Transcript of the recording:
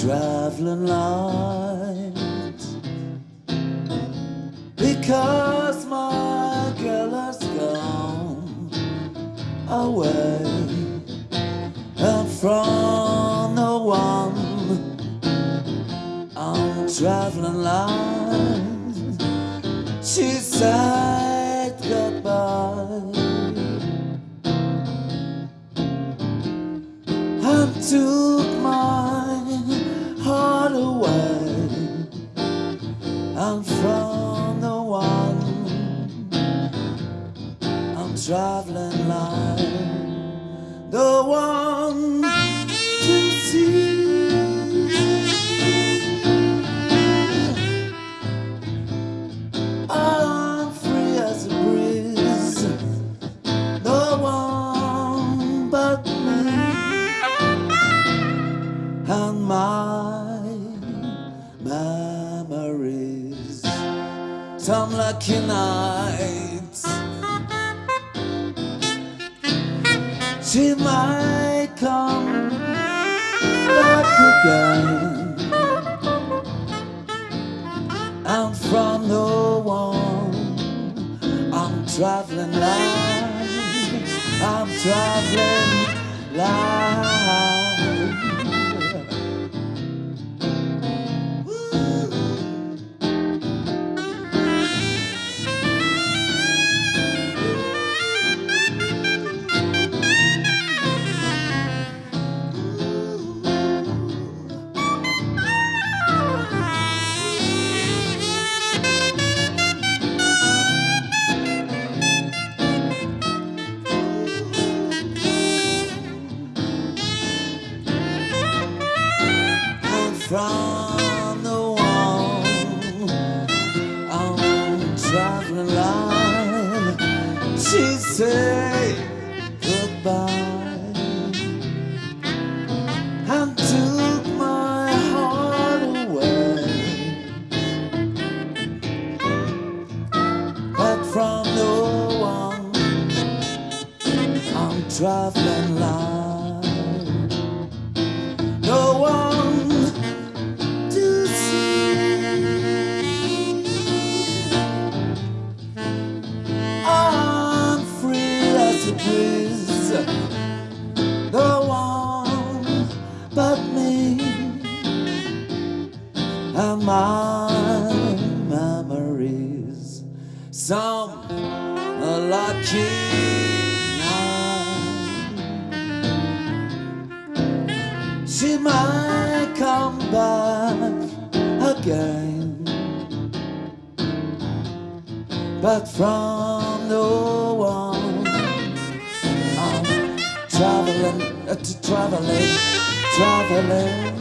traveling light because my girl has gone away. And from the one I'm traveling light she said goodbye. And took and from the one. I'm traveling like the one to see. I'm free as a breeze. No one but me. And my memories. Some lucky nights she might come back again. And from the one I'm traveling like I'm traveling like from the one I'm traveling line. She say goodbye and took my heart away. But from the one I'm traveling free as. No one but me and my memories. Some lucky night. She might come back again. But from the traveling, uh, traveling, traveling,